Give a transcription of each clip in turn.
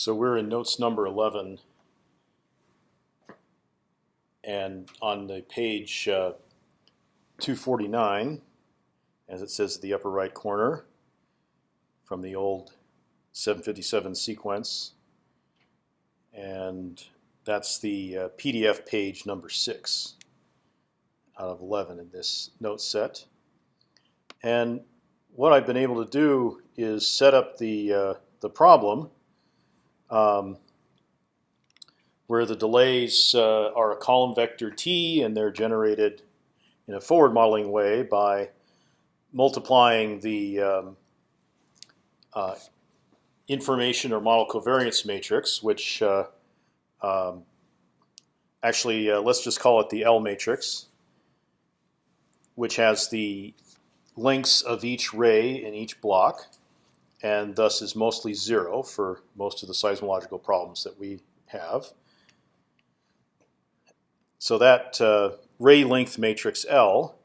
So we're in notes number 11. And on the page uh, 249, as it says at the upper right corner, from the old 757 sequence. And that's the uh, PDF page number 6 out of 11 in this note set. And what I've been able to do is set up the, uh, the problem um, where the delays uh, are a column vector t, and they're generated in a forward modeling way by multiplying the um, uh, information or model covariance matrix, which uh, um, actually uh, let's just call it the L matrix, which has the lengths of each ray in each block and thus is mostly zero for most of the seismological problems that we have. So that uh, ray length matrix L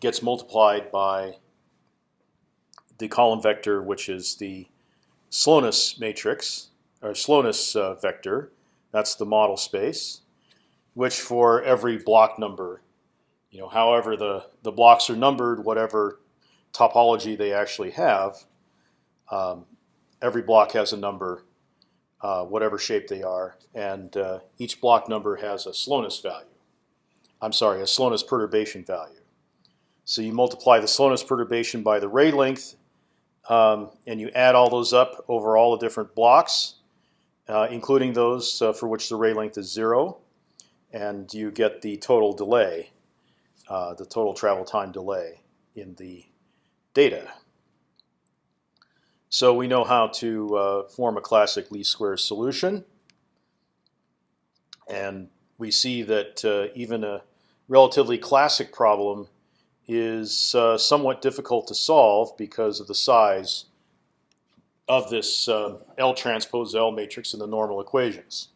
gets multiplied by the column vector, which is the slowness matrix or slowness uh, vector. That's the model space, which for every block number, you know, however the the blocks are numbered, whatever topology they actually have, um, every block has a number, uh, whatever shape they are, and uh, each block number has a slowness value. I'm sorry, a slowness perturbation value. So you multiply the slowness perturbation by the ray length, um, and you add all those up over all the different blocks, uh, including those uh, for which the ray length is zero, and you get the total delay, uh, the total travel time delay in the data. So we know how to uh, form a classic least squares solution. And we see that uh, even a relatively classic problem is uh, somewhat difficult to solve because of the size of this uh, L transpose L matrix in the normal equations.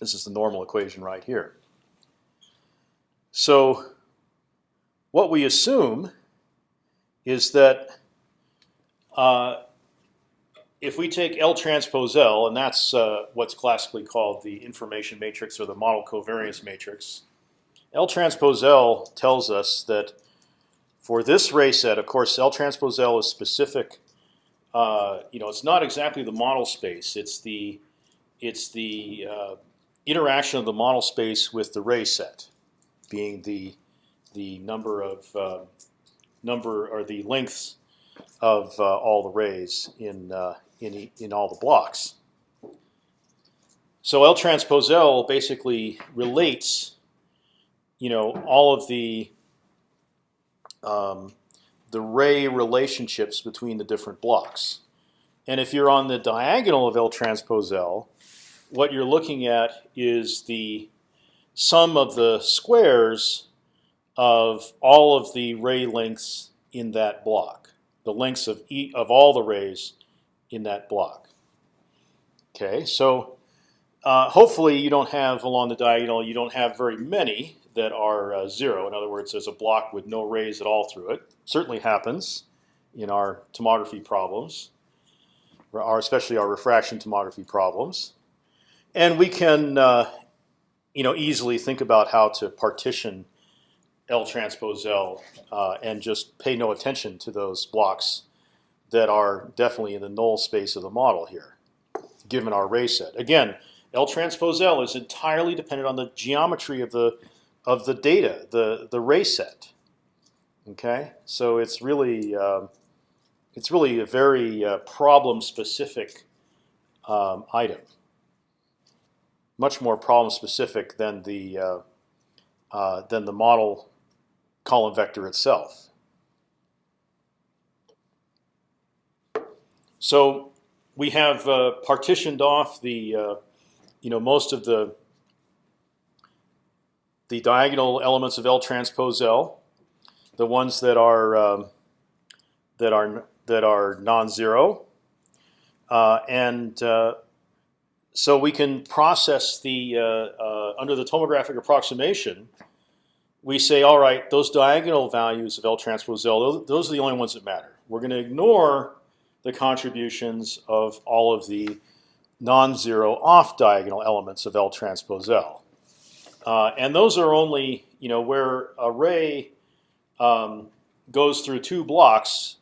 This is the normal equation right here. So what we assume is that uh, if we take L transpose L, and that's uh, what's classically called the information matrix or the model covariance matrix, L transpose L tells us that for this ray set, of course, L transpose L is specific. Uh, you know, it's not exactly the model space. It's the it's the uh, interaction of the model space with the ray set, being the the number of uh, number or the lengths of uh, all the rays in uh, in in all the blocks. So L transpose L basically relates, you know, all of the um, the ray relationships between the different blocks. And if you're on the diagonal of L transpose L, what you're looking at is the sum of the squares of all of the ray lengths in that block the lengths of e of all the rays in that block. Okay, so uh, hopefully you don't have along the diagonal you don't have very many that are uh, zero. In other words, there's a block with no rays at all through it. Certainly happens in our tomography problems, or especially our refraction tomography problems. And we can, uh, you know, easily think about how to partition L transpose L uh, and just pay no attention to those blocks that are definitely in the null space of the model here, given our ray set. Again, L transpose L is entirely dependent on the geometry of the of the data, the the ray set. Okay, so it's really uh, it's really a very uh, problem specific um, item, much more problem specific than the uh, uh than the model column vector itself. So we have uh, partitioned off the, uh, you know, most of the the diagonal elements of L transpose L, the ones that are um, that are that are non-zero, uh, and uh, so we can process the uh, uh, under the tomographic approximation we say, all right, those diagonal values of L transpose L, those, are the only ones that matter. We're going to ignore the contributions of all of the non-zero off-diagonal elements of L transpose L. Uh, and those are only you know where a ray um, goes through two blocks.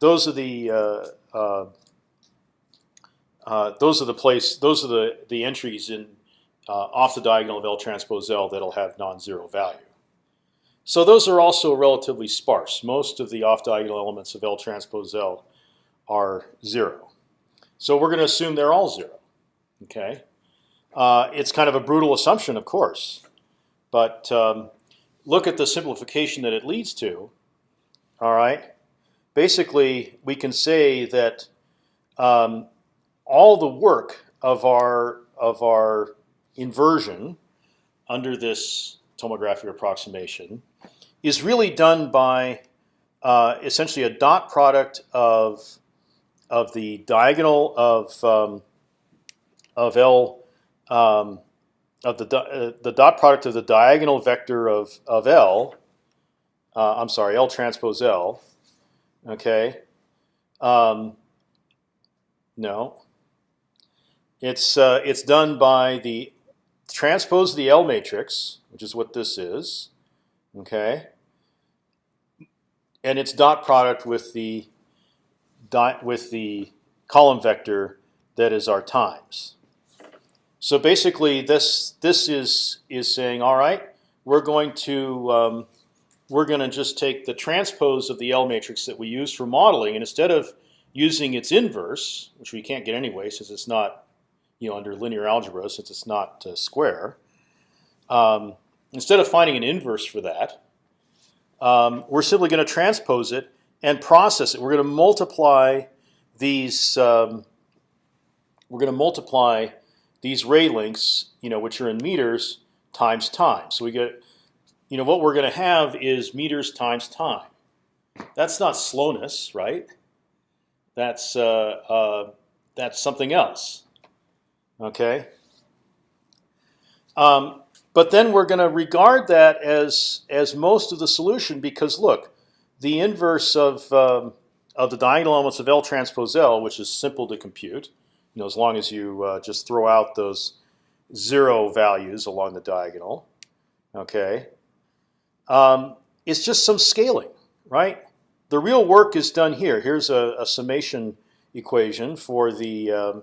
Those are the uh, uh, uh, those are the place. Those are the the entries in uh, off the diagonal of L transpose L that'll have non-zero value. So those are also relatively sparse. Most of the off diagonal elements of L transpose L are zero. So we're going to assume they're all zero. Okay, uh, it's kind of a brutal assumption, of course, but um, look at the simplification that it leads to. All right, basically we can say that um, all the work of our of our inversion under this tomographic approximation is really done by uh, essentially a dot product of of the diagonal of um, of L um, of the uh, the dot product of the diagonal vector of of L. Uh, I'm sorry, L transpose L. Okay. Um, no. It's uh, it's done by the transpose of the L matrix, which is what this is. Okay. And its dot product with the dot with the column vector that is our times. So basically, this this is is saying, all right, we're going to um, we're going to just take the transpose of the L matrix that we use for modeling, and instead of using its inverse, which we can't get anyway since it's not you know under linear algebra since it's not uh, square, um, instead of finding an inverse for that, um, we're simply going to transpose it and process it. We're going to multiply these. Um, we're going to multiply these ray lengths, you know, which are in meters times time. So we get, you know, what we're going to have is meters times time. That's not slowness, right? That's uh, uh, that's something else. Okay. Um, but then we're going to regard that as as most of the solution because look, the inverse of um, of the diagonal elements of L transpose L, which is simple to compute, you know, as long as you uh, just throw out those zero values along the diagonal, okay, um, it's just some scaling, right? The real work is done here. Here's a, a summation equation for the um,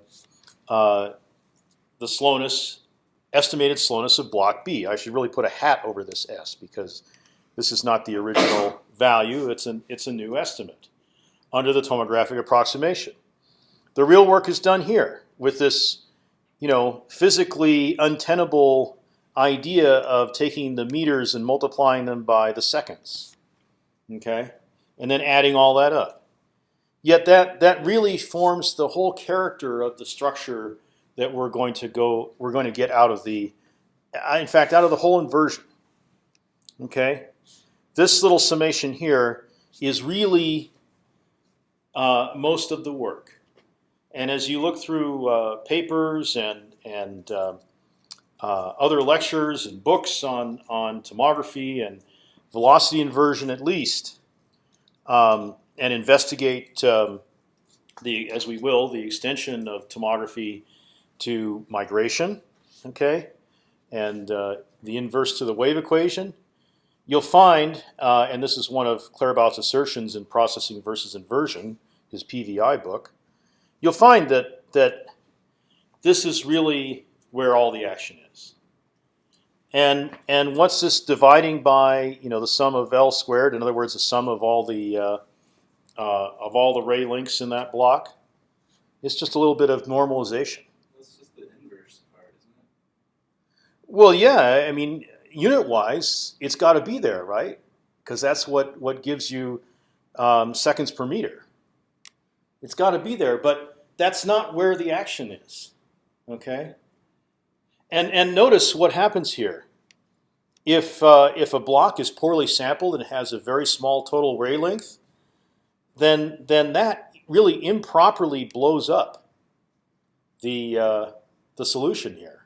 uh, the slowness, estimated slowness of block B. I should really put a hat over this S because this is not the original value. It's an it's a new estimate under the tomographic approximation. The real work is done here with this, you know, physically untenable idea of taking the meters and multiplying them by the seconds, okay, and then adding all that up. Yet that that really forms the whole character of the structure that we're going to go we're going to get out of the, in fact, out of the whole inversion. Okay, this little summation here is really uh, most of the work. And as you look through uh, papers and and uh, uh other lectures and books on on tomography and velocity inversion, at least, um, and investigate um, the as we will the extension of tomography to migration, okay, and uh, the inverse to the wave equation You'll find, uh, and this is one of Claerbout's assertions in Processing versus Inversion, his PVI book. You'll find that that this is really where all the action is. And and what's this dividing by? You know, the sum of L squared. In other words, the sum of all the uh, uh, of all the ray lengths in that block. It's just a little bit of normalization. That's just the inverse part, isn't it? Well, yeah. I mean, unit wise, it's got to be there, right? Because that's what what gives you um, seconds per meter. It's got to be there, but that's not where the action is. Okay. And and notice what happens here. If uh, if a block is poorly sampled and has a very small total ray length, then then that really improperly blows up the uh, the solution here.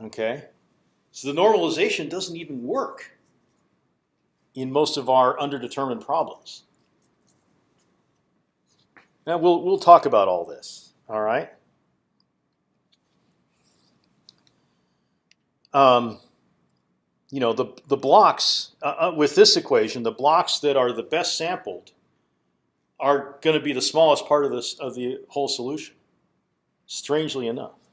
Okay. So the normalization doesn't even work in most of our underdetermined problems. Now we'll we'll talk about all this. All right. Um, you know the the blocks uh, uh, with this equation, the blocks that are the best sampled are going to be the smallest part of this of the whole solution. Strangely enough.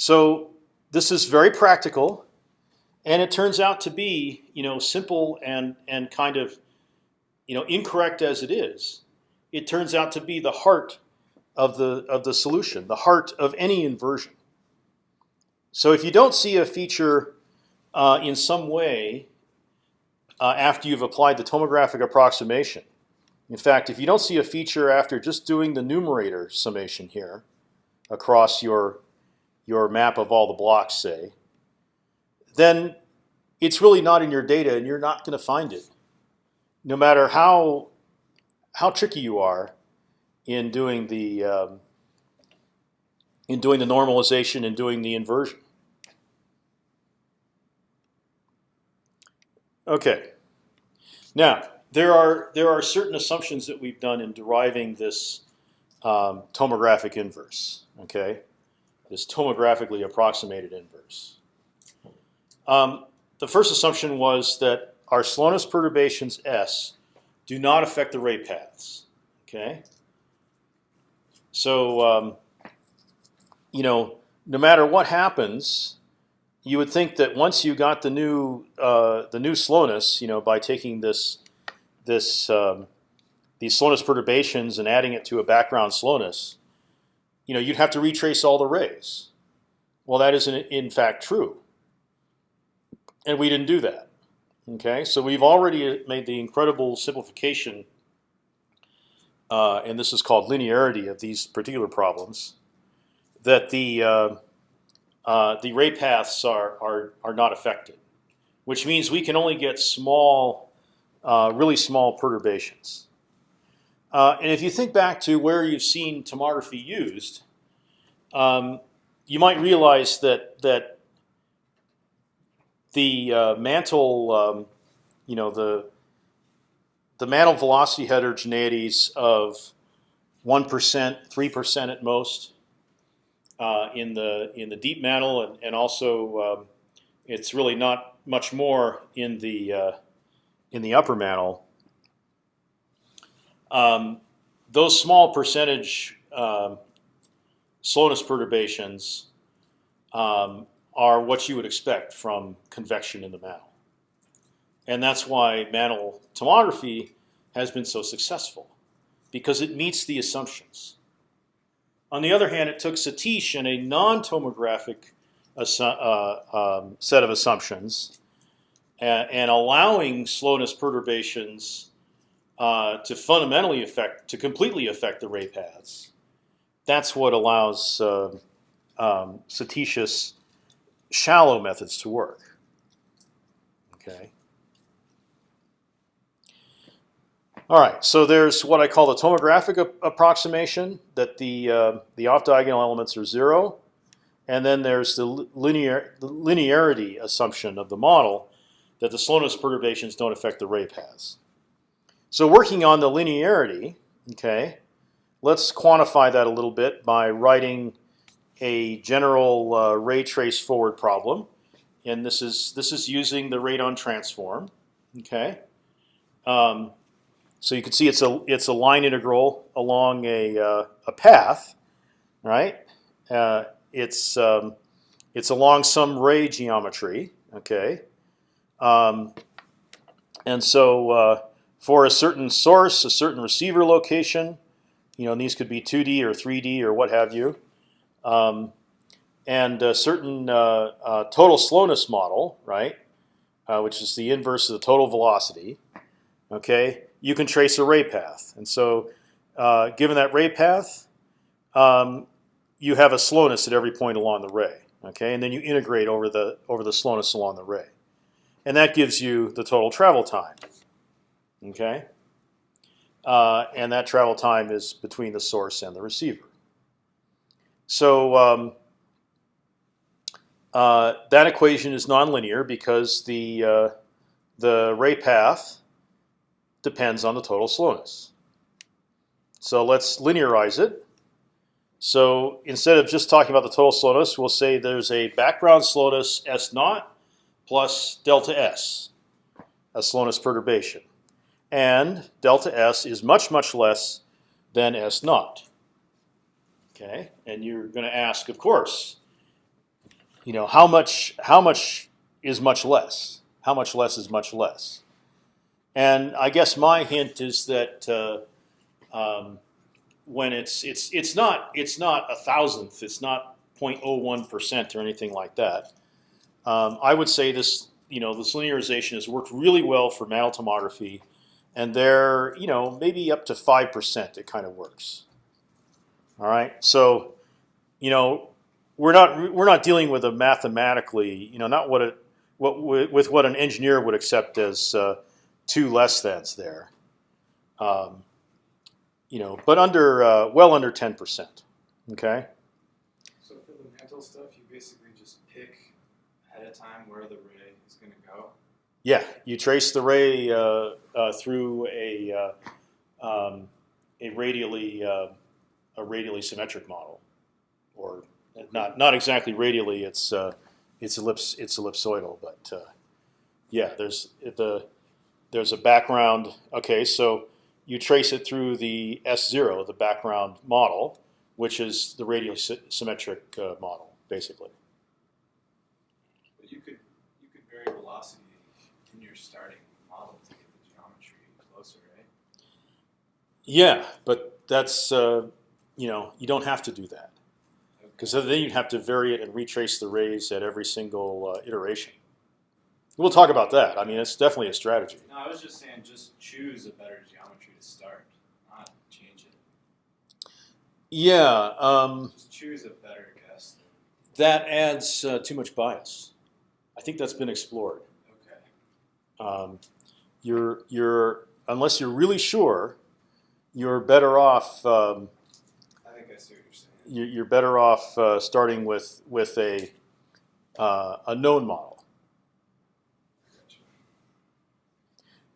So this is very practical, and it turns out to be you know simple and and kind of you know incorrect as it is. It turns out to be the heart of the of the solution, the heart of any inversion. So if you don't see a feature uh, in some way uh, after you've applied the tomographic approximation, in fact, if you don't see a feature after just doing the numerator summation here across your your map of all the blocks, say, then it's really not in your data, and you're not going to find it, no matter how how tricky you are in doing the um, in doing the normalization and doing the inversion. Okay. Now there are there are certain assumptions that we've done in deriving this um, tomographic inverse. Okay, this tomographically approximated inverse. Um, the first assumption was that our slowness perturbations s do not affect the ray paths. Okay. So um, you know, no matter what happens, you would think that once you got the new uh, the new slowness, you know, by taking this this um, these slowness perturbations and adding it to a background slowness, you know, you'd have to retrace all the rays. Well, that isn't in fact true, and we didn't do that. Okay, so we've already made the incredible simplification, uh, and this is called linearity of these particular problems, that the uh, uh, the ray paths are, are are not affected, which means we can only get small, uh, really small perturbations. Uh, and if you think back to where you've seen tomography used, um, you might realize that that the uh, mantle, um, you know, the the mantle velocity heterogeneities of one percent, three percent at most uh, in the in the deep mantle, and, and also um, it's really not much more in the uh, in the upper mantle. Um, those small percentage um, slowness perturbations um, are what you would expect from convection in the mantle. And that's why mantle tomography has been so successful, because it meets the assumptions. On the other hand, it took Satish and a non-tomographic uh, um, set of assumptions and, and, allowing slowness perturbations uh, to fundamentally affect, to completely affect the ray paths. That's what allows uh, um, Satish's shallow methods to work. Okay. All right, so there's what I call the tomographic approximation that the uh, the off diagonal elements are zero, and then there's the linear the linearity assumption of the model that the slowness perturbations don't affect the ray paths. So working on the linearity, okay, let's quantify that a little bit by writing a general uh, ray trace forward problem, and this is this is using the radon transform, okay. Um, so you can see it's a it's a line integral along a uh, a path, right? Uh, it's um, it's along some ray geometry, okay? Um, and so uh, for a certain source, a certain receiver location, you know, these could be 2D or 3D or what have you, um, and a certain uh, uh, total slowness model, right, uh, which is the inverse of the total velocity, okay? you can trace a ray path. And so, uh, given that ray path, um, you have a slowness at every point along the ray. Okay, and then you integrate over the over the slowness along the ray, and that gives you the total travel time. Okay, uh, and that travel time is between the source and the receiver. So um, uh, that equation is nonlinear because the uh, the ray path depends on the total slowness. So let's linearize it. So instead of just talking about the total slowness, we'll say there's a background slowness s naught plus delta s, a slowness perturbation, and delta s is much much less than s naught. Okay, and you're going to ask, of course, you know how much how much is much less? How much less is much less? And I guess my hint is that uh, um, when it's it's it's not it's not a thousandth, it's not 0.01 percent or anything like that. Um, I would say this you know this linearization has worked really well for mantle tomography, and there you know maybe up to five percent it kind of works. All right, so you know we're not we're not dealing with a mathematically you know not what it what with what an engineer would accept as uh, two less thans there. Um, you know, but under uh, well under ten percent. Okay. So for the mantle stuff, you basically just pick ahead of time where the ray is going to go. Yeah, you trace the ray uh, uh, through a uh, um, a radially uh, a radially symmetric model, or not not exactly radially. It's uh, it's ellipse it's ellipsoidal, but yeah, there's the there's a background. Okay, so you trace it through the S0, the background model, which is the radially symmetric uh, model, basically. But you could you could vary velocity in your starting model to get the geometry closer, right? Yeah, but that's uh, you know you don't have to do that because then you'd have to vary it and retrace the rays at every single uh, iteration. We'll talk about that. I mean, it's definitely a strategy. No, I was just saying, just choose a better geometry to start, not change it. Yeah, um, Just choose a better guess. that adds uh, too much bias. I think that's been explored. Okay. Um, you're you're unless you're really sure, you're better off. Um, I think I see what you're saying. you- you're better off uh, starting with with a uh, a known model.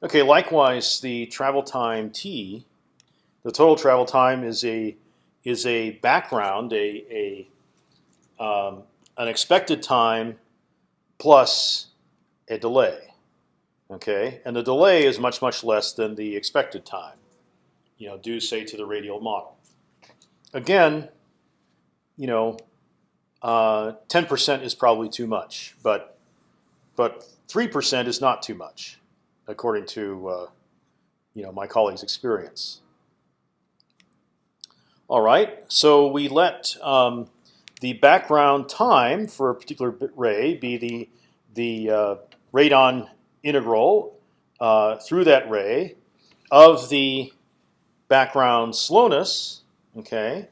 Okay. Likewise, the travel time t, the total travel time is a is a background, a a um, an expected time plus a delay. Okay, and the delay is much much less than the expected time. You know, due say to the radial model. Again, you know, uh, ten percent is probably too much, but but three percent is not too much, according to uh, you know my colleague's experience. All right, so we let um, the background time for a particular ray be the the uh, radon integral uh, through that ray of the background slowness. Okay,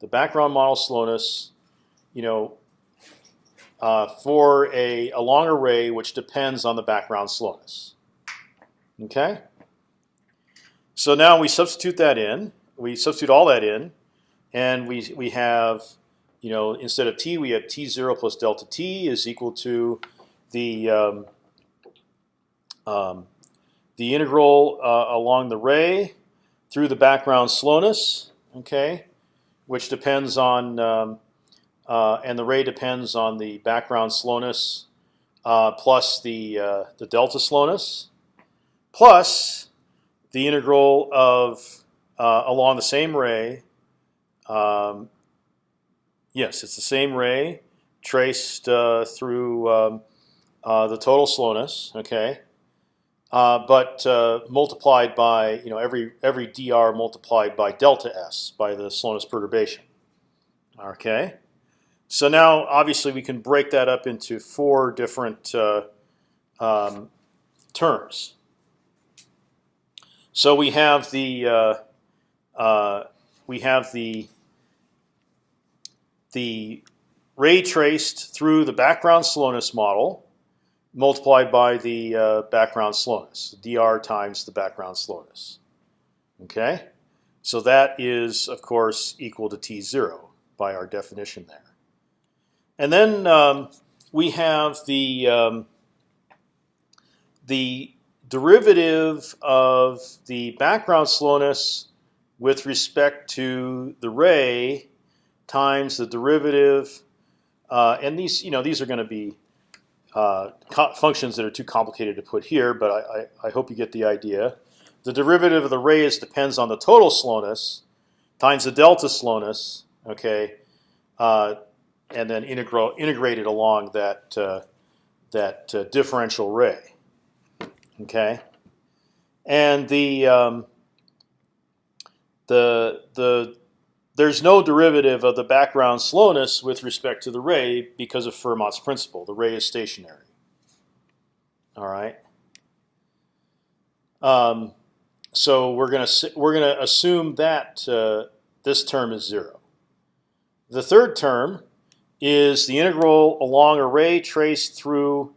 the background model slowness, you know, uh, for a, a long array which depends on the background slowness. Okay. So now we substitute that in. We substitute all that in, and we we have, you know, instead of t, we have t zero plus delta t is equal to the um, um, the integral uh, along the ray through the background slowness. Okay, which depends on um, uh, and the ray depends on the background slowness uh, plus the uh, the delta slowness plus the integral of uh, along the same ray. Um, yes, it's the same ray traced uh, through um, uh, the total slowness. Okay. Uh, but uh, multiplied by you know every every dr multiplied by delta s by the slowness perturbation. Okay, so now obviously we can break that up into four different uh, um, terms. So we have the uh, uh, we have the the ray traced through the background slowness model multiplied by the uh, background slowness, dr times the background slowness. Okay, so that is of course equal to t zero by our definition there. And then um, we have the um, the derivative of the background slowness with respect to the ray times the derivative, uh, and these you know these are going to be uh, functions that are too complicated to put here, but I, I, I, hope you get the idea. The derivative of the rays depends on the total slowness times the delta slowness, okay, uh, and then integral integrated along that uh, that uh, differential ray, okay, and the um, the the there's no derivative of the background slowness with respect to the ray because of Fermat's principle. The ray is stationary. All right. Um, so we're gonna we're gonna assume that uh, this term is zero. The third term is the integral along a ray traced through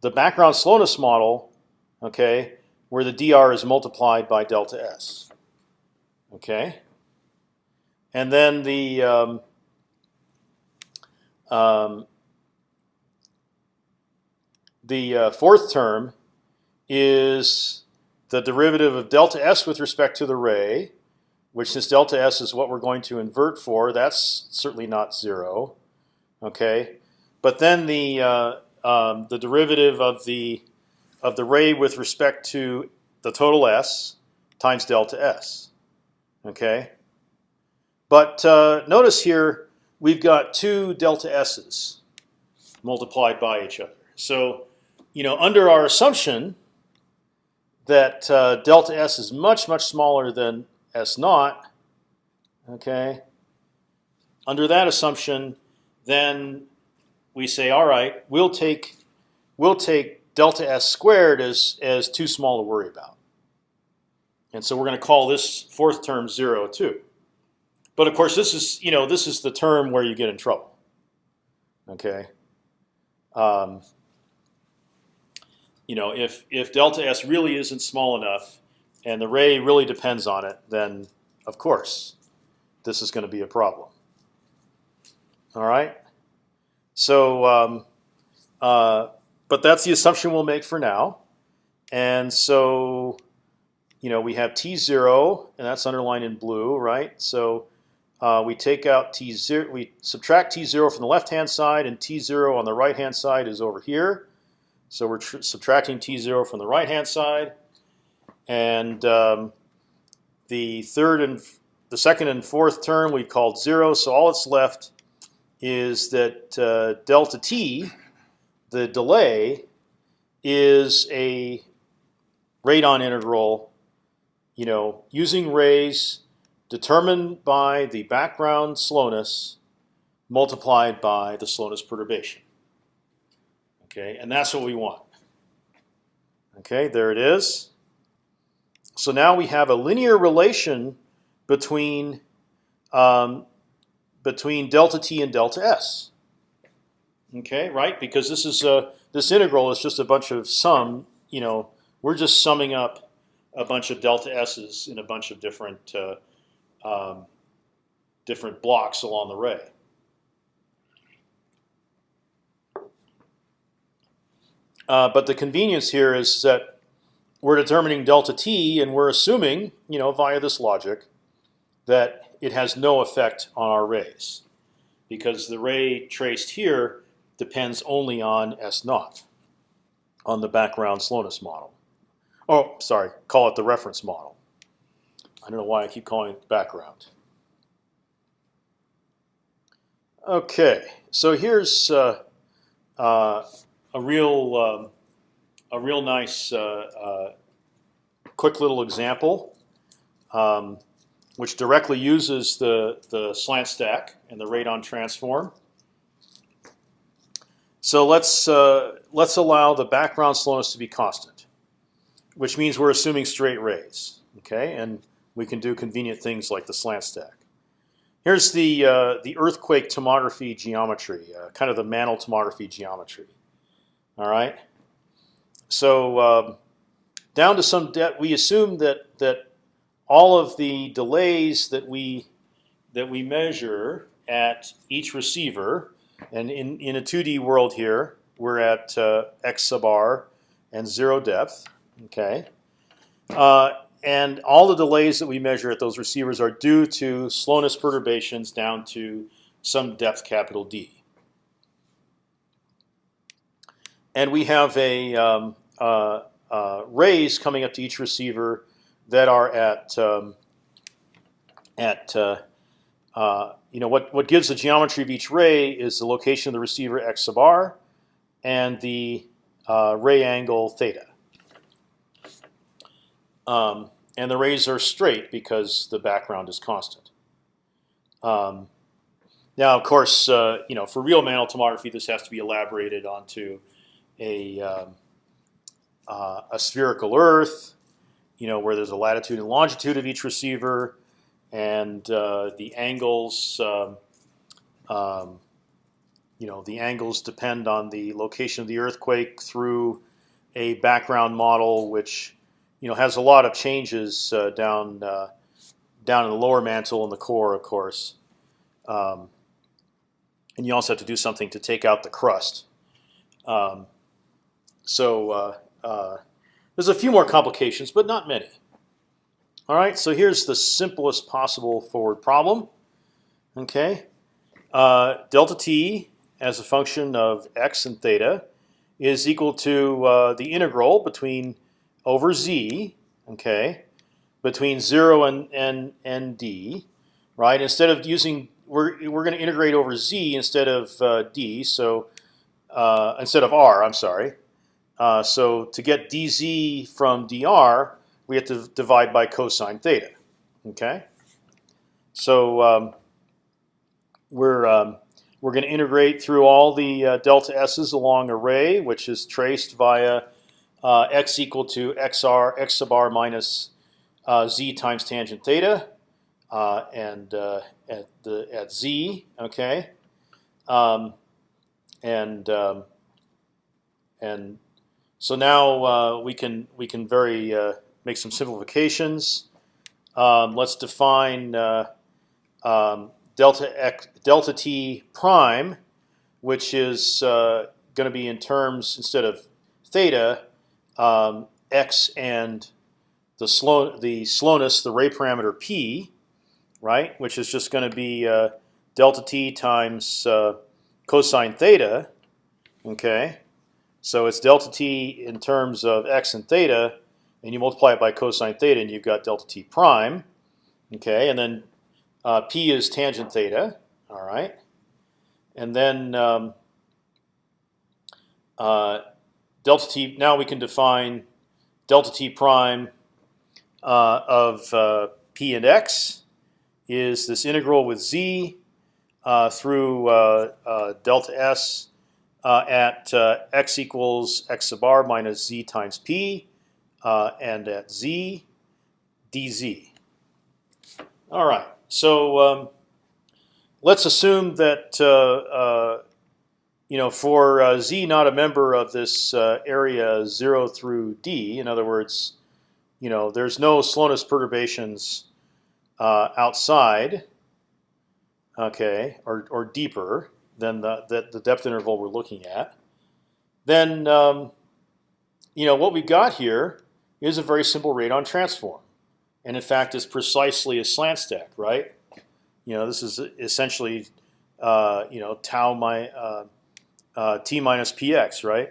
the background slowness model, okay, where the dr is multiplied by delta s. Okay. And then the um, um, the uh, fourth term is the derivative of delta s with respect to the ray, which since delta s is what we're going to invert for, that's certainly not zero. Okay, but then the uh, um, the derivative of the of the ray with respect to the total s times delta s. Okay, but uh, notice here we've got two delta s's multiplied by each other. So, you know, under our assumption that uh, delta s is much much smaller than s naught, okay. Under that assumption, then we say, all right, we'll take we'll take delta s squared as as too small to worry about, and so we're going to call this fourth term zero too. But of course, this is you know this is the term where you get in trouble. Okay. Um, you know, if if delta s really isn't small enough, and the ray really depends on it, then of course, this is going to be a problem. All right. So, um, uh, but that's the assumption we'll make for now. And so, you know, we have t zero, and that's underlined in blue, right? So uh, we take out t zero, we subtract t zero from the left hand side, and t zero on the right hand side is over here. So we're subtracting t zero from the right hand side, and um, the third and the second and fourth term we called zero. So all that's left is that uh, delta t, the delay, is a radon integral. You know, using rays determined by the background slowness multiplied by the slowness perturbation. Okay, and that's what we want. Okay, there it is. So now we have a linear relation between um, between delta t and delta s. Okay, right? Because this is a this integral is just a bunch of sum. You know, we're just summing up a bunch of delta s's in a bunch of different uh, um, different blocks along the ray. Uh, but the convenience here is that we're determining delta t, and we're assuming, you know, via this logic, that it has no effect on our rays, because the ray traced here depends only on s naught, on the background slowness model. Oh, sorry, call it the reference model. I don't know why I keep calling it background. Okay, so here's uh, uh, a real um, a real nice uh, uh quick little example, um, which directly uses the the slant stack and the radon transform. So let's uh, let's allow the background slowness to be constant, which means we're assuming straight rays. Okay, and we can do convenient things like the slant stack. Here's the uh, the earthquake tomography geometry, uh, kind of the Mantle tomography geometry. All right. So um, down to some debt, we assume that that all of the delays that we that we measure at each receiver, and in in a 2D world here, we're at uh, x sub r and zero depth. Okay, uh, and all the delays that we measure at those receivers are due to slowness perturbations down to some depth capital D. And we have a um, uh, uh, rays coming up to each receiver that are at um, at uh, uh, you know what what gives the geometry of each ray is the location of the receiver x sub r and the uh, ray angle theta. Um, and the rays are straight because the background is constant. Um, now, of course, uh, you know for real mantle tomography, this has to be elaborated onto a um, uh, a spherical Earth, you know, where there's a latitude and longitude of each receiver, and uh, the angles, um, um, you know, the angles depend on the location of the earthquake through a background model, which you know has a lot of changes uh, down uh, down in the lower mantle and the core, of course. Um, and you also have to do something to take out the crust. Um, so uh, uh, there's a few more complications, but not many. All right, so here's the simplest possible forward problem. Okay, uh, delta t as a function of x and theta is equal to uh, the integral between over z, okay, between zero and and and d, right? Instead of using we're we're going to integrate over z instead of uh, d, so uh, instead of r, I'm sorry. Uh, so to get dz from dr, we have to divide by cosine theta. Okay. So um, we're um, we're going to integrate through all the uh, delta s's along a ray, which is traced via uh, x equal to xr x sub r minus uh, z times tangent theta, uh, and uh, at the at z. Okay. Um, and um, and so now uh, we can we can very uh, make some simplifications. Um, let's define um, delta x delta t prime, which is going to be in terms instead of theta, um, x and the slow the slowness, the ray parameter p, right? Which is just going to be uh, delta t times uh, cosine theta. Okay. So it's delta t in terms of x and theta, and you multiply it by cosine theta, and you've got delta t prime. Okay, and then uh, p is tangent theta. All right, and then um, uh, delta t. Now we can define delta t prime uh, of uh, p and x is this integral with z uh, through uh, delta s uh, at uh, x equals x sub r minus z times p, uh, and at z dz. All right, so um, let's assume that uh, uh, you know for uh, z not a member of this area zero through d. In other words, you know there's no slowness perturbations outside. Okay, or or deeper than the, the, the depth interval we're looking at, then um, you know what we've got here is a very simple radon transform, and in fact it's precisely a slant stack, right? You know this is essentially uh, you know tau my uh, t minus px, right?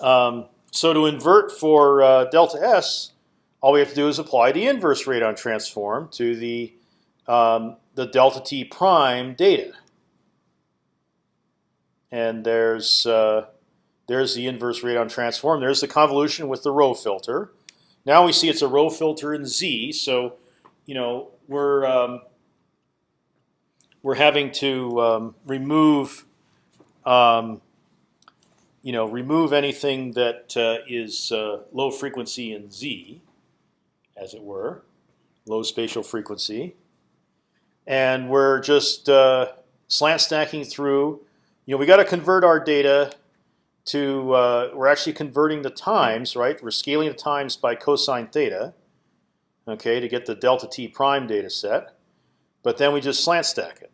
Um, so to invert for uh, delta s, all we have to do is apply the inverse radon transform to the um, the delta t prime data and there's uh, there's the inverse radon transform. There's the convolution with the rho filter. Now we see it's a rho filter in Z. So, you know, we're um, we're having to um, remove, um, you know, remove anything that uh, is uh, low frequency in Z, as it were, low spatial frequency, and we're just uh, slant stacking through you know, we got to convert our data to. Uh, we're actually converting the times, right? We're scaling the times by cosine theta, okay, to get the delta t prime data set. But then we just slant stack it.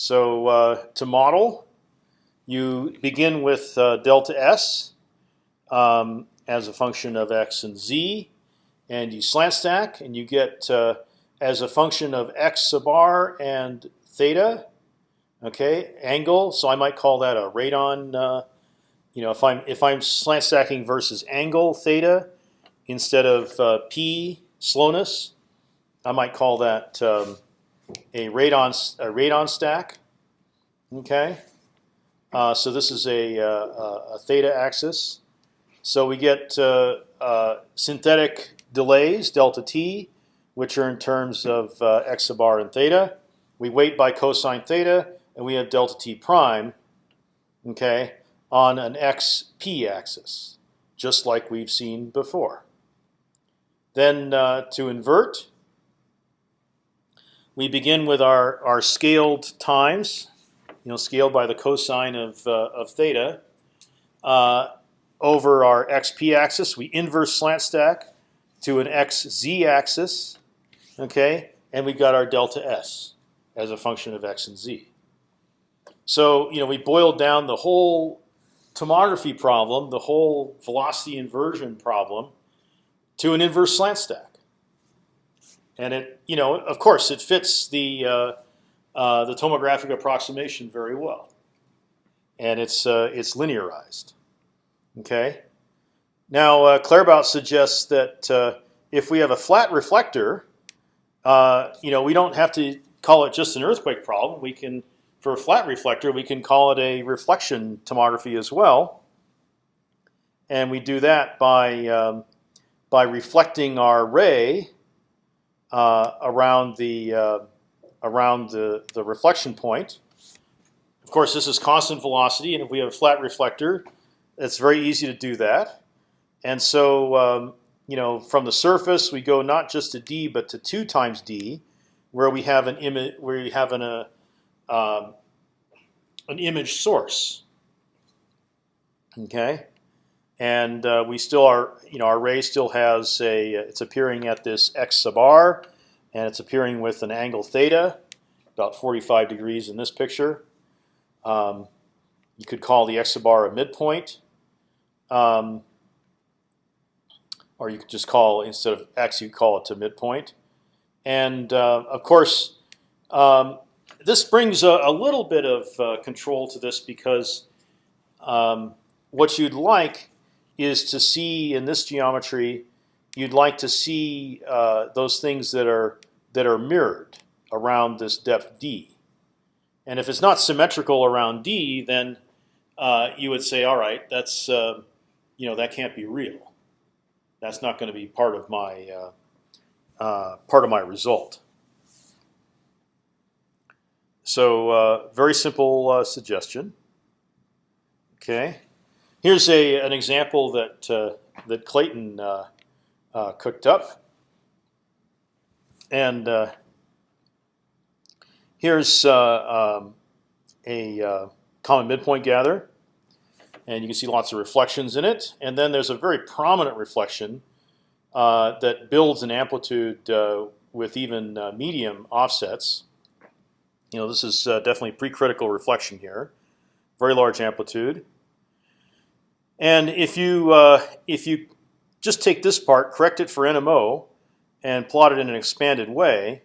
So uh, to model, you begin with uh, delta s, um, as a function of x and z, and you slant stack, and you get uh, as a function of x sub r and theta, okay, angle. So I might call that a radon. Uh, you know, if I'm if I'm slant stacking versus angle theta instead of uh, p slowness, I might call that um, a radon a radon stack. Okay, uh, so this is a, uh, a, theta axis. So we get uh, uh, synthetic delays delta t, which are in terms of x sub r and theta. We weight by cosine theta, and we have delta t prime. Okay, on an xp axis, just like we've seen before. Then uh, to invert, we begin with our, our scaled times, you know, scaled by the cosine of, uh, of theta. Uh, over our xp axis, we inverse slant stack to an xz axis, okay, and we got our delta s as a function of x and z. So you know we boiled down the whole tomography problem, the whole velocity inversion problem, to an inverse slant stack. And it, you know, of course, it fits the uh, uh, the tomographic approximation very well, and it's uh, it's linearized. Okay. Now uh, Claerbout suggests that uh, if we have a flat reflector, uh, you know, we don't have to call it just an earthquake problem. We can for a flat reflector, we can call it a reflection tomography as well. And we do that by, um, by reflecting our ray uh, around, the, uh, around the, the reflection point. Of course, this is constant velocity, and if we have a flat reflector, it's very easy to do that. And so, um, you know, from the surface, we go not just to d, but to two times d, where we have an image, where we have an, a, um, an image source. Okay, and uh, we still are, you know, our ray still has a, it's appearing at this x sub r, and it's appearing with an angle theta, about 45 degrees in this picture. Um, you could call the x sub r a midpoint, um, or you could just call instead of x, you call it to midpoint. And uh, of course, um, this brings a, a, little bit of uh, control to this because um, what you'd like is to see in this geometry, you'd like to see uh, those things that are that are mirrored around this depth d. And if it's not symmetrical around d, then uh, you would say, all right, that's uh, you know that can't be real. That's not going to be part of my uh, uh, part of my result. So uh, very simple suggestion. Okay, here's a an example that uh, that Clayton uh, uh, cooked up, and uh, here's um, a common midpoint gather, and you can see lots of reflections in it. And then there's a very prominent reflection that builds an amplitude with even medium offsets you know, this is uh, definitely pre-critical reflection here, very large amplitude. And if you uh, if you just take this part, correct it for NMO, and plot it in an expanded way,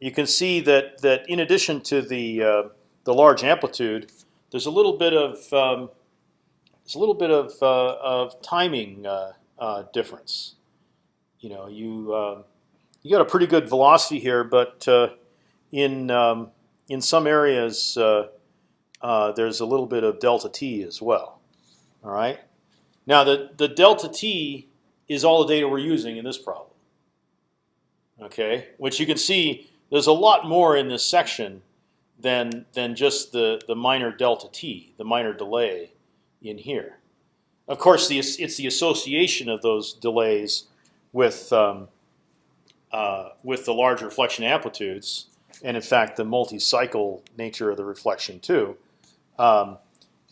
you can see that that in addition to the uh, the large amplitude, there's a little bit of um, there's a little bit of uh, of timing uh, uh, difference. You know, you you got a pretty good velocity here, but in um, in some areas, uh, uh, there's a little bit of delta t as well. All right. Now the the delta t is all the data we're using in this problem. Okay, which you can see there's a lot more in this section than than just the the minor delta t, the minor delay in here. Of course, the, it's the association of those delays with um, uh, with the large reflection amplitudes and in fact the multi-cycle nature of the reflection too. Um,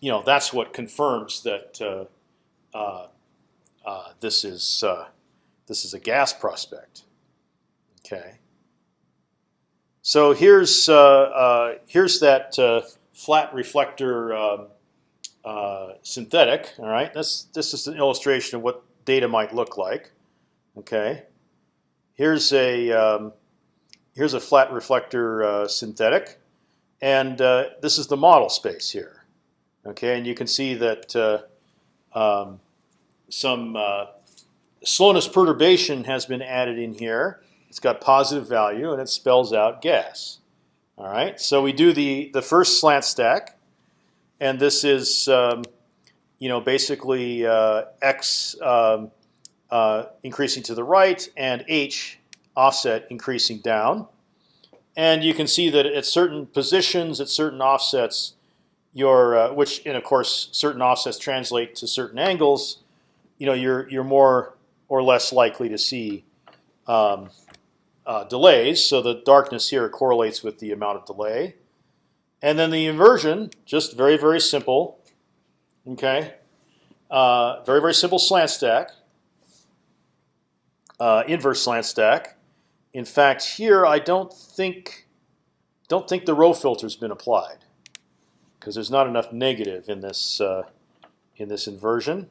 you know that's what confirms that uh, uh, uh, this is this is a gas prospect. Okay. So here's here's that flat reflector um, synthetic. All right, this this is an illustration of what data might look like. Okay, here's a um, here's a flat reflector uh, synthetic, and uh, this is the model space here. Okay, and you can see that uh, um, some uh, slowness perturbation has been added in here. It's got positive value and it spells out gas. All right, so we do the the first slant stack, and this is um, you know basically uh, x um, uh, increasing to the right and h offset increasing down, and you can see that at certain positions, at certain offsets, your uh, which and of course certain offsets translate to certain angles. You know you're you're more or less likely to see um, uh, delays. So the darkness here correlates with the amount of delay. And then the inversion, just very, very simple. Okay, uh, very, very simple slant stack, uh, inverse slant stack. In fact, here I don't think don't think the rho filter's been applied because there's not enough negative in this uh, in this inversion.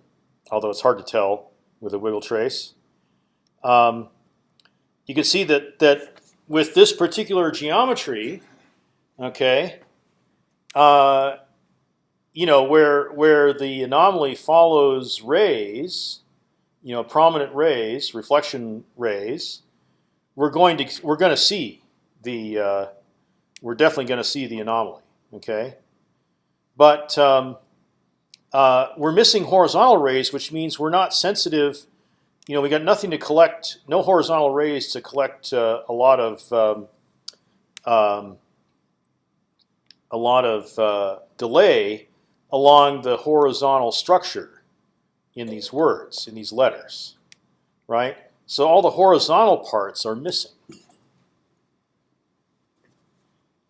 Although it's hard to tell with a wiggle trace. Um, you can see that that with this particular geometry, okay, uh, you know where where the anomaly follows rays, you know, prominent rays, reflection rays, we're going to we're going to see the uh, we're definitely going to see the anomaly, okay, but um, uh, we're missing horizontal rays, which means we're not sensitive you know, we got nothing to collect, no horizontal rays to collect uh, a lot of um, um, a lot of uh, delay along the horizontal structure in these words, in these letters, right? So all the horizontal parts are missing.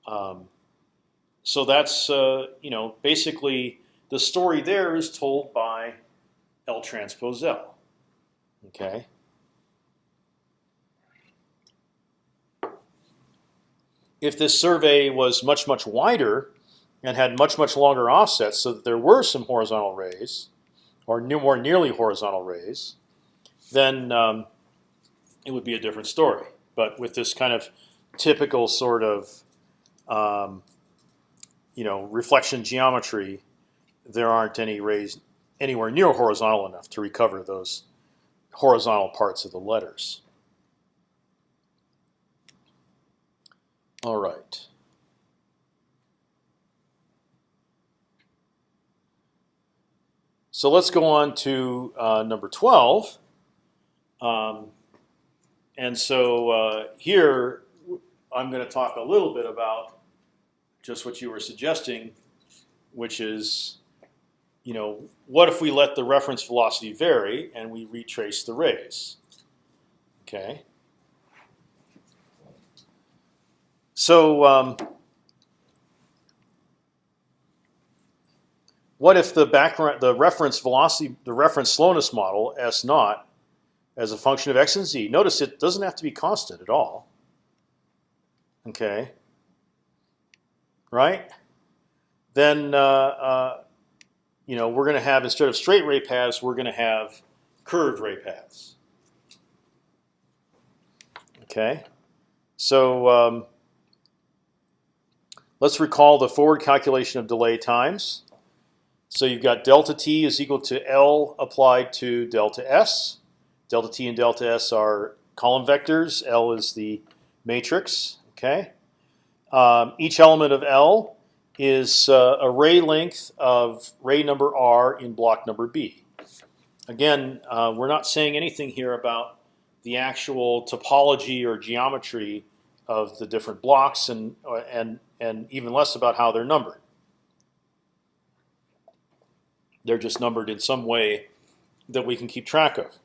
Um, so that's uh, you know basically the story there is told by L transpose L. Okay. If this survey was much much wider and had much much longer offsets, so that there were some horizontal rays, or more nearly horizontal rays, then um, it would be a different story. But with this kind of typical sort of um, you know reflection geometry, there aren't any rays anywhere near horizontal enough to recover those horizontal parts of the letters. All right. So let's go on to uh, number 12. Um, and so uh, here I'm going to talk a little bit about just what you were suggesting, which is you know, what if we let the reference velocity vary and we retrace the rays? Okay. So um, what if the background, the reference velocity, the reference slowness model S naught, as a function of x and z? Notice it doesn't have to be constant at all. Okay. Right. Then uh, uh, you know, we're going to have instead of straight ray paths, we're going to have curved ray paths. Okay, so um, let's recall the forward calculation of delay times. So you've got delta t is equal to L applied to delta s. Delta t and delta s are column vectors. L is the matrix. Okay. Um, each element of L is uh, a ray length of ray number r in block number b. Again, uh, we're not saying anything here about the actual topology or geometry of the different blocks, and uh, and and even less about how they're numbered. They're just numbered in some way that we can keep track of.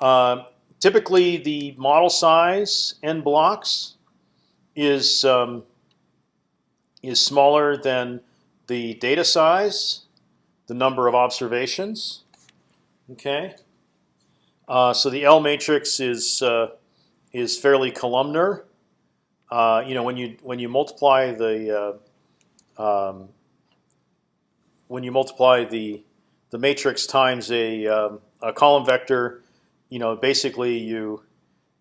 Uh, typically, the model size n blocks is um, is smaller than the data size, the number of observations. Okay, uh, so the L matrix is uh, is fairly columnar. Uh, you know, when you when you multiply the uh, um, when you multiply the the matrix times a, um, a column vector, you know, basically you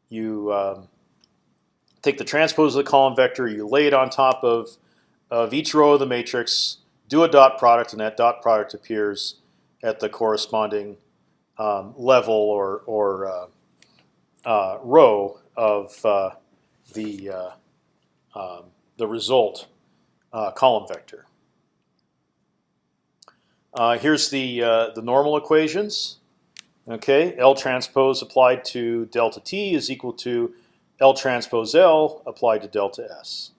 you um, take the transpose of the column vector, you lay it on top of of each row of the matrix, do a dot product, and that dot product appears at the corresponding um, level or or uh, uh, row of uh, the uh, um, the result uh, column vector. Uh, here's the the normal equations. Okay, L transpose applied to delta t is equal to L transpose L applied to delta S.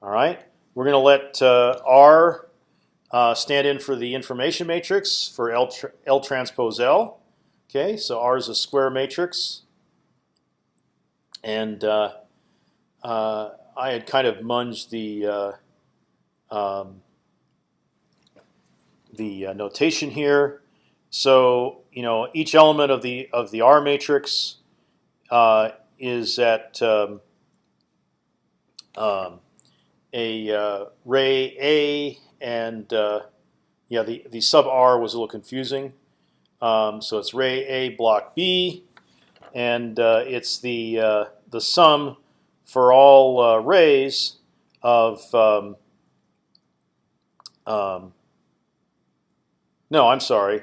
All right, we're going to let R uh, stand in for the information matrix for L, tra L transpose L. Okay, so R is a square matrix, and uh, uh, I had kind of munged the uh, um, the uh, notation here. So you know each element of the of the R matrix uh, is at um, um, a ray A and uh, yeah, the the sub R was a little confusing. Um, so it's ray A block B, and uh, it's the uh, the sum for all uh, rays of um, um, no, I'm sorry,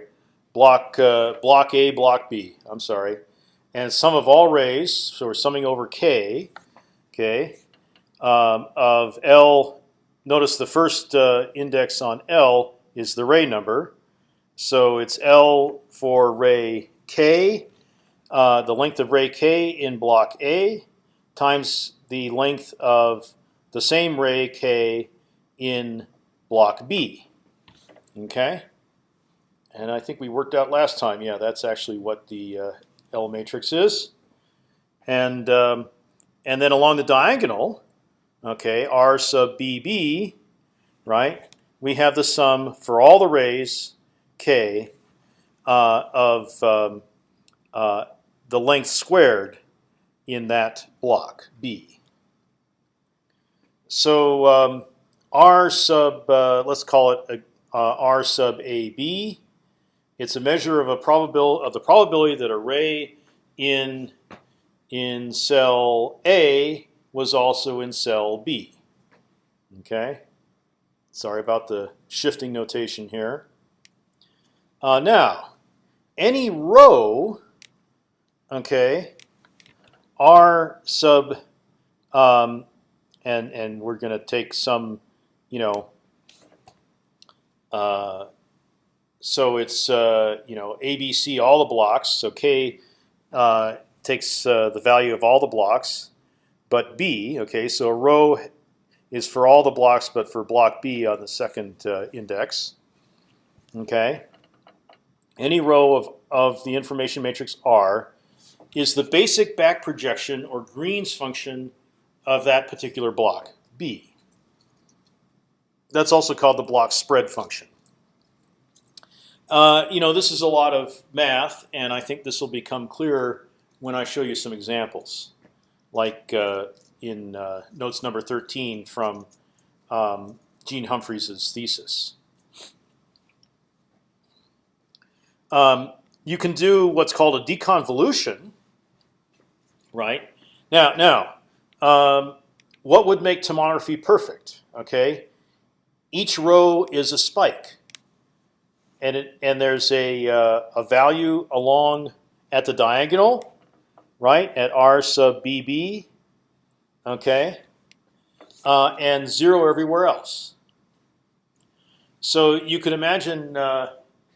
block uh, block A block B. I'm sorry, and sum of all rays. So we're summing over K, okay, um, of L notice the first uh, index on L is the ray number. So it's L for ray k, uh, the length of ray k in block A, times the length of the same ray k in block B. Okay, and I think we worked out last time. Yeah, that's actually what the uh, L matrix is, and um, and then along the diagonal, okay, R sub BB, right? We have the sum for all the rays k uh, of um, uh, the length squared in that block B. So um, R sub, uh, let's call it a, uh, R sub AB. It's a measure of a of the probability that a ray in in cell A was also in cell B. Okay. Sorry about the shifting notation here. Uh, now, any row, okay, R sub, um, and and we're going to take some, you know, uh, so it's uh, you know ABC all the blocks. So K uh, takes uh, the value of all the blocks but B. Okay, so a row is for all the blocks, but for block B on the second uh, index. Okay, any row of of the information matrix R is the basic back projection or Green's function of that particular block B. That's also called the block spread function. Uh, you know, this is a lot of math, and I think this will become clearer when I show you some examples like uh, in uh, notes number 13 from um, Gene Humphreys' thesis. Um, you can do what's called a deconvolution, right? Now, now, um, what would make tomography perfect? Okay, each row is a spike, and it, and there's a uh, a value along at the diagonal right, at r sub bb, okay, uh, and zero everywhere else. So you could imagine uh,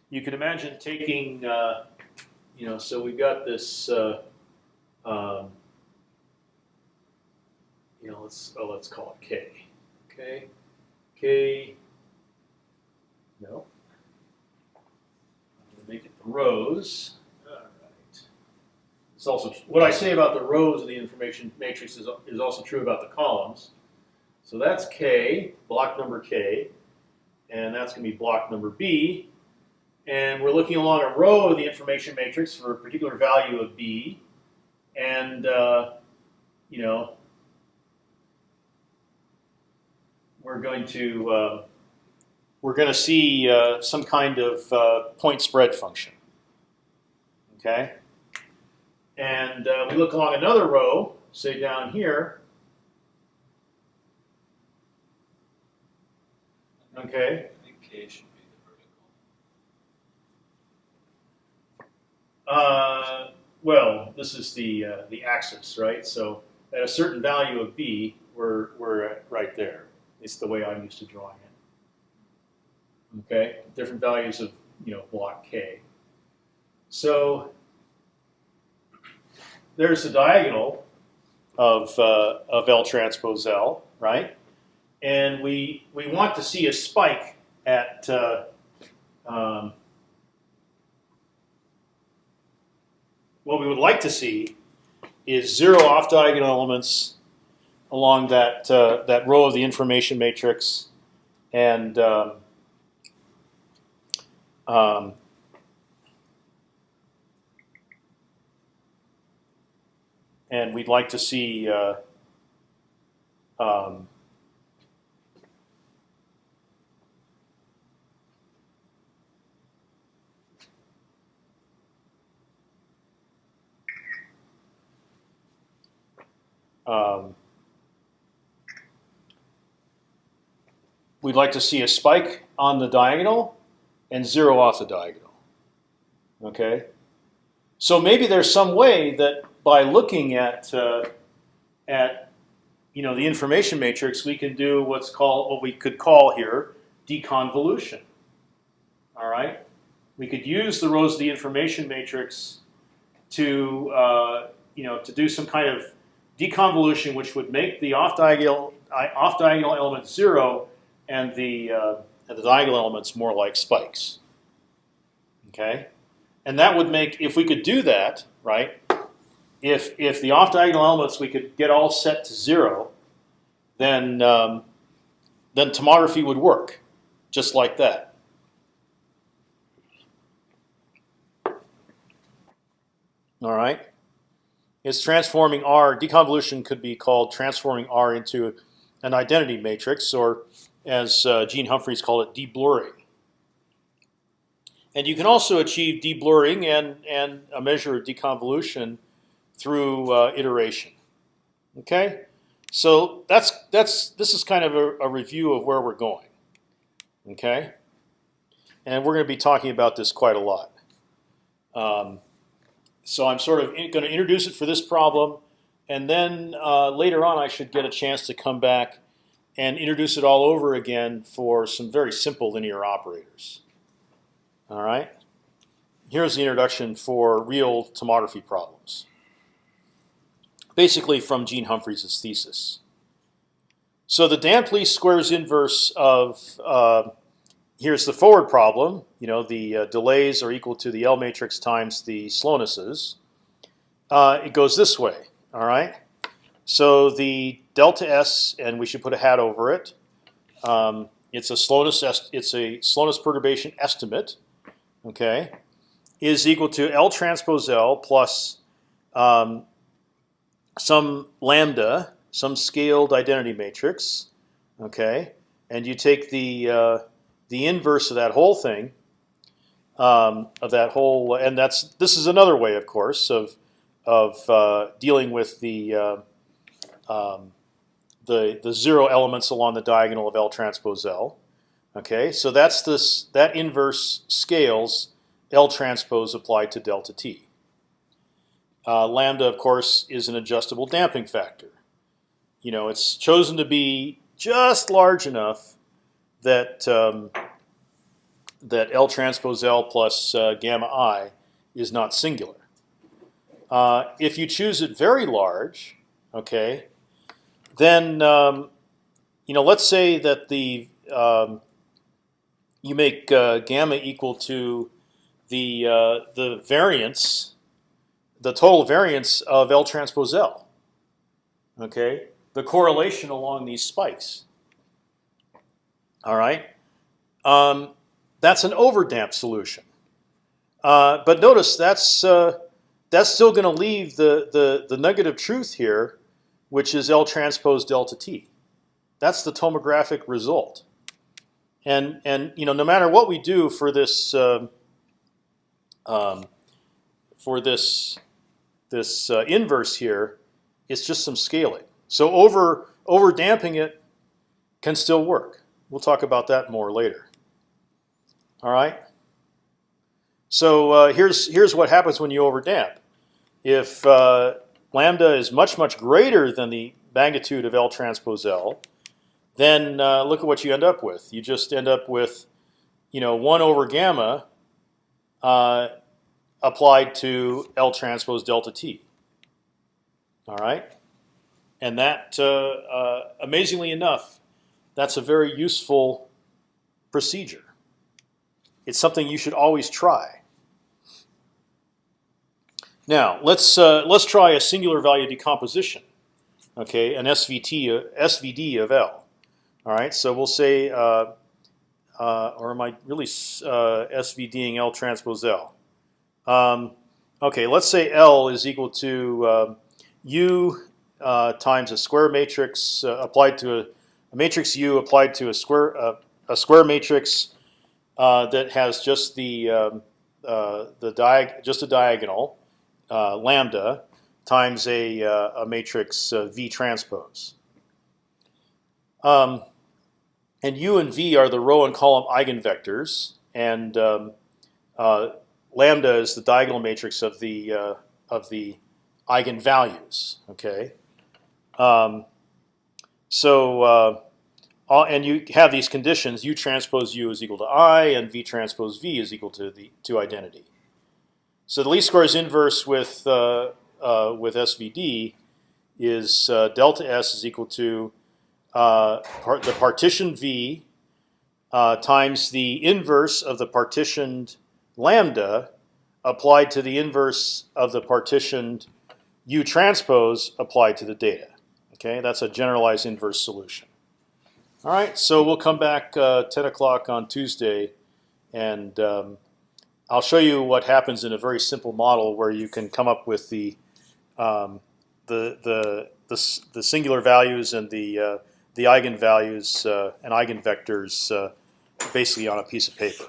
you could imagine taking uh, you know so we've got this uh, um, you know let's oh let's call it k okay? K no make it the rows it's also what I say about the rows of the information matrix is, is also true about the columns. So that's K, block number K, and that's going to be block number B. And we're looking along a row of the information matrix for a particular value of B. And, uh, you know, we're going to, uh, we're going to see uh, some kind of uh, point spread function. Okay, and uh, we look along another row, say down here. Okay, I think K should be the vertical. Well, this is the uh, the axis, right? So at a certain value of b, we're we're right there. It's the way I'm used to drawing it. Okay, different values of you know block k. So there's the diagonal of uh, of L transpose L, right? And we we want to see a spike at uh, um, what we would like to see is zero off diagonal elements along that uh, that row of the information matrix, and um, um, and we'd like to see. Uh, um, um, we'd like to see a spike on the diagonal and zero off the diagonal. Okay, so maybe there's some way that by looking at uh, at you know the information matrix, we can do what's called what we could call here deconvolution. All right, we could use the rows of the information matrix to uh, you know to do some kind of deconvolution, which would make the off diagonal off diagonal element zero and the uh, and the diagonal elements more like spikes. Okay, and that would make if we could do that right. If if the off diagonal elements we could get all set to zero, then um, then tomography would work, just like that. All right. It's transforming R. Deconvolution could be called transforming R into an identity matrix, or as uh, Gene Humphreys called it, deblurring. And you can also achieve deblurring and and a measure of deconvolution through uh, iteration. Okay, so that's that's this is kind of a, a review of where we're going. Okay, and we're going to be talking about this quite a lot. Um, so I'm sort of going to introduce it for this problem, and then uh, later on I should get a chance to come back and introduce it all over again for some very simple linear operators. All right. Here's the introduction for real tomography problems. Basically from Gene Humphreys' thesis. So the damped least squares inverse of uh, here's the forward problem. You know the uh, delays are equal to the L matrix times the slownesses. Uh, it goes this way. All right. So the delta s, and we should put a hat over it. Um, it's a slowness. It's a slowness perturbation estimate. Okay, is equal to L transpose L plus um, some lambda, some scaled identity matrix. Okay, and you take the uh, the inverse of that whole thing, um, of that whole, and that's this is another way, of course, of of uh, dealing with the uh, um, the the zero elements along the diagonal of L transpose L. Okay, so that's this that inverse scales L transpose applied to delta t. Uh, lambda, of course, is an adjustable damping factor. You know, it's chosen to be just large enough that um, that L transpose L plus uh, gamma i is not singular. Uh, if you choose it very large, okay, then um, you know, let's say that the um, you make uh, gamma equal to the uh, the variance, the total variance of L transpose L. Okay, the correlation along these spikes. All right, um, that's an overdamped solution. Uh, but notice that's uh, that's still going to leave the, the the negative truth here, which is L transpose delta t. That's the tomographic result. and and you know no matter what we do for this um, um, for this this uh, inverse here, it's just some scaling. So over over damping it can still work. We'll talk about that more later. All right. So uh, here's here's what happens when you overdamp. If uh, lambda is much much greater than the magnitude of L transpose L, then uh, look at what you end up with. You just end up with, you know, one over gamma uh, applied to L transpose delta t. All right, and that, uh, uh, amazingly enough, that's a very useful procedure. It's something you should always try. Now let's uh, let's try a singular value decomposition. Okay, an SVT uh, SVD of L. All right, so we'll say, uh, uh, or am I really uh, SVDing L transpose L? Um, okay, let's say L is equal to um, U uh, times a square matrix uh, applied to a, a, matrix U applied to a square uh, a square matrix that has just the um, the diag just a diagonal lambda times a, a matrix V transpose. Um, and U and V are the row and column eigenvectors, and um, uh, lambda is the diagonal matrix of the uh, of the eigenvalues. Okay, um, so uh, and you have these conditions: U transpose U is equal to I, and V transpose V is equal to the to identity. So the least squares inverse with uh, uh, with SVD is uh, delta S is equal to uh, part, the partition V uh, times the inverse of the partitioned lambda applied to the inverse of the partitioned U transpose applied to the data. Okay, that's a generalized inverse solution. All right, so we'll come back uh, 10 o'clock on Tuesday, and um, I'll show you what happens in a very simple model where you can come up with the um, the, the the the singular values and the uh, the eigenvalues uh, and eigenvectors uh, basically on a piece of paper.